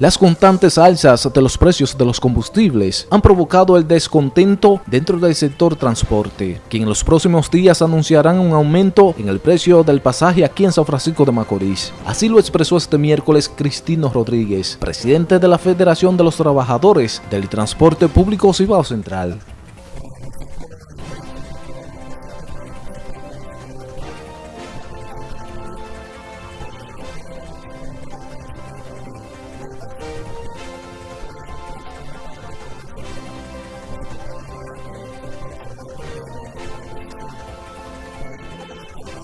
Las constantes alzas de los precios de los combustibles han provocado el descontento dentro del sector transporte, que en los próximos días anunciarán un aumento en el precio del pasaje aquí en San Francisco de Macorís. Así lo expresó este miércoles Cristino Rodríguez, presidente de la Federación de los Trabajadores del Transporte Público Cibao Central.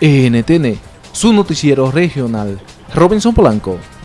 NTN, su noticiero regional. Robinson Polanco.